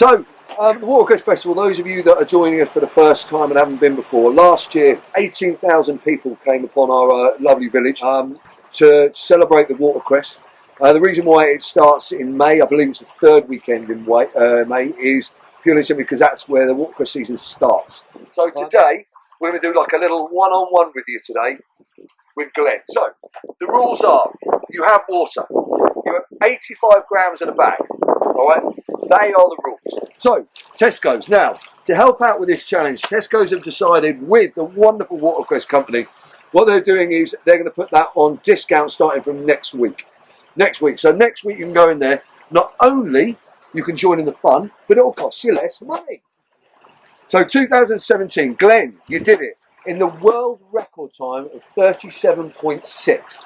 Um, the Watercress Festival, those of you that are joining us for the first time and haven't been before, last year 18,000 people came upon our uh, lovely village um, to celebrate the Watercress. Uh, the reason why it starts in May, I believe it's the third weekend in Wa- uh, May, is purely simply because that's where the Watercress season starts. So today, we're going to do like a little one-on-one with you today with Glenn. So, the rules are, you have water. You have 85 grams in a bag, all right? They are the rules. So, Tesco's. Now, to help out with this challenge, Tesco's have decided with the wonderful Watercress company, what they're doing is they're going to put that on discount starting from next week. Next week. So next week you can go in there. Not only you can join in the fun, but it will cost you less money. So 2017, Glenn, you did it in the world record time of 37.6.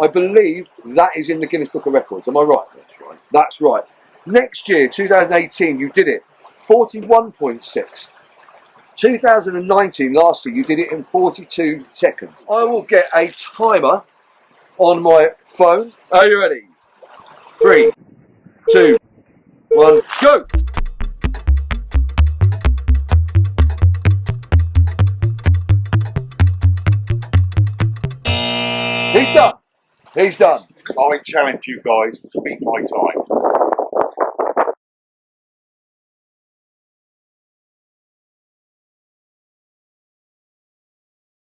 I believe that is in the Guinness Book of Records. Am I right? That's right. That's right. Next year, 2018, you did it 41.6. 2019, last year, you did it in 42 seconds. I will get a timer on my phone. Are you ready? Three, two, one, go! He's done. He's done. I challenge you guys to beat my time.